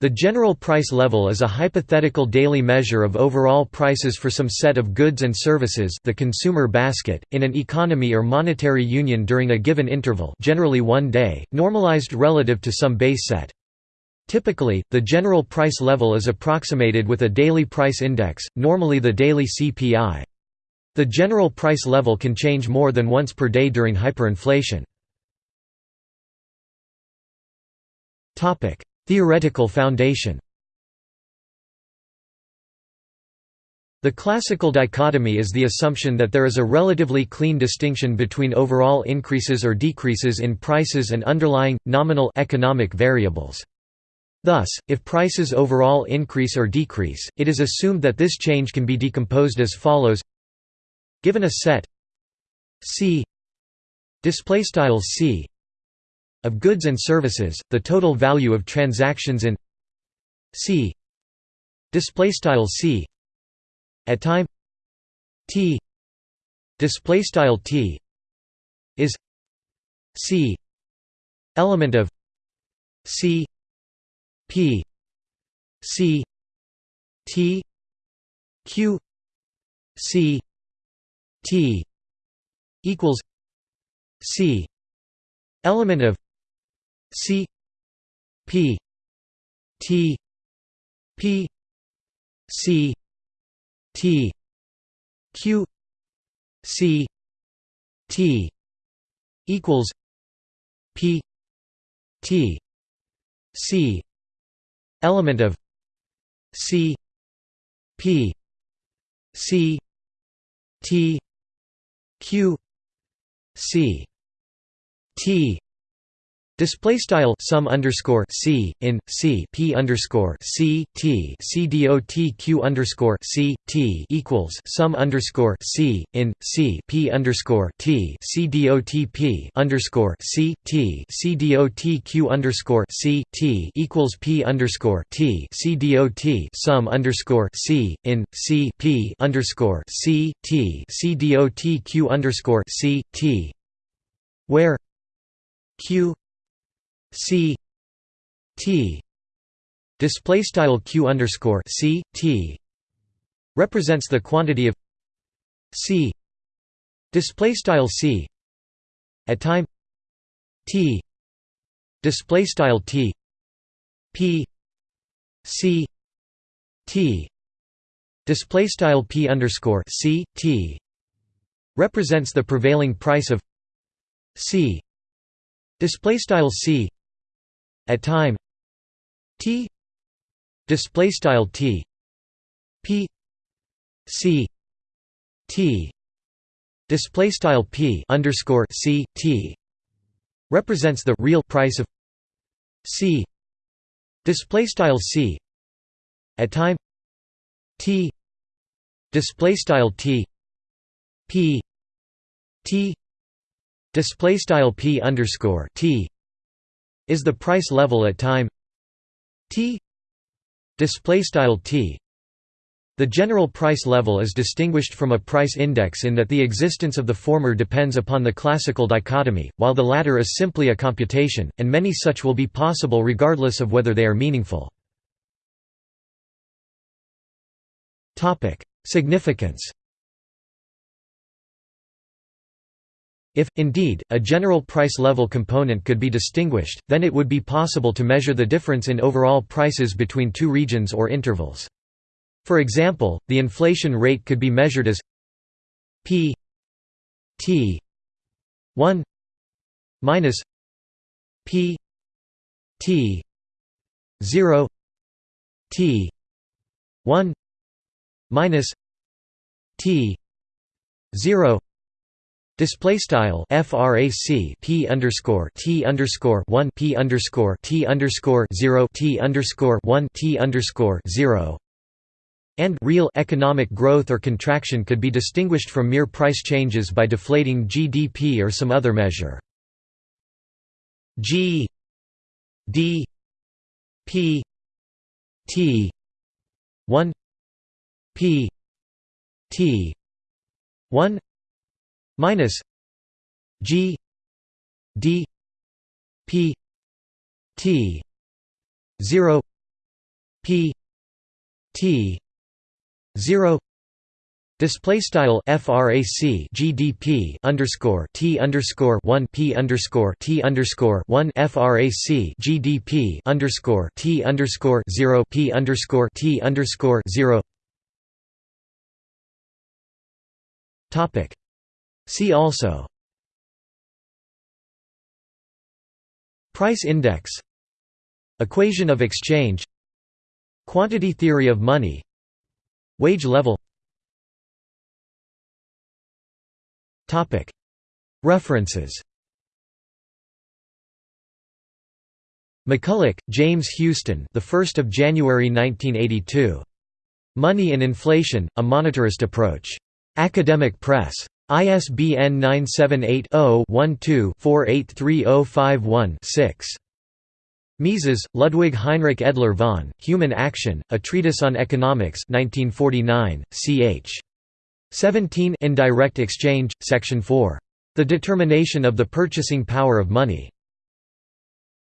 The general price level is a hypothetical daily measure of overall prices for some set of goods and services the consumer basket, in an economy or monetary union during a given interval generally one day, normalized relative to some base set. Typically, the general price level is approximated with a daily price index, normally the daily CPI. The general price level can change more than once per day during hyperinflation. Theoretical foundation The classical dichotomy is the assumption that there is a relatively clean distinction between overall increases or decreases in prices and underlying, nominal economic variables. Thus, if prices overall increase or decrease, it is assumed that this change can be decomposed as follows Given a set C C of goods and services, the total value of transactions in C. Display style C. At time T. Display style T. is C. Element of C. P. C. T. Q. C. T. equals C. Element of C P T P C T Q C T equals P T C element of C P C T Q C T Display style sum underscore c in c p underscore c t c underscore c t equals sum underscore c in c p underscore t c dot p underscore c t c underscore c t equals p underscore t c dot sum underscore c in c p underscore c t c underscore c t where q C T. Display style Q underscore C T. Represents the quantity of C. Display style C. At time T. Display style T. P. C. T. Display style P underscore C T. Represents the prevailing price of C. Display style C at time t display style t p c t display style p underscore c t represents the real price of c display style c at time t display style t p t display style p underscore t is the price level at time. T. Display style t. The general price level is distinguished from a price index in that the existence of the former depends upon the classical dichotomy, while the latter is simply a computation, and many such will be possible regardless of whether they are meaningful. Significance If, indeed, a general price level component could be distinguished, then it would be possible to measure the difference in overall prices between two regions or intervals. For example, the inflation rate could be measured as p t 1 minus p t 0 t 1 minus t 0 Display style frac p underscore t underscore one p underscore t underscore zero t underscore one t underscore zero and real economic growth or contraction could be distinguished from mere price changes by deflating GDP or some other measure. G D P T one P T one minus G D P T zero p t 0 Display style frac GDP underscore T underscore one P underscore T underscore one frac GDP underscore T underscore zero P underscore T underscore zero Topic See also Price index Equation of exchange Quantity theory of money Wage level References McCulloch, James Huston, the 1st of January 1982. Money and Inflation: A Monetarist Approach. Academic Press. ISBN 978 0 12 483051 6. Mises, Ludwig Heinrich Edler von, Human Action, A Treatise on Economics 1949, ch. 17 Indirect Exchange, Section 4. The Determination of the Purchasing Power of Money.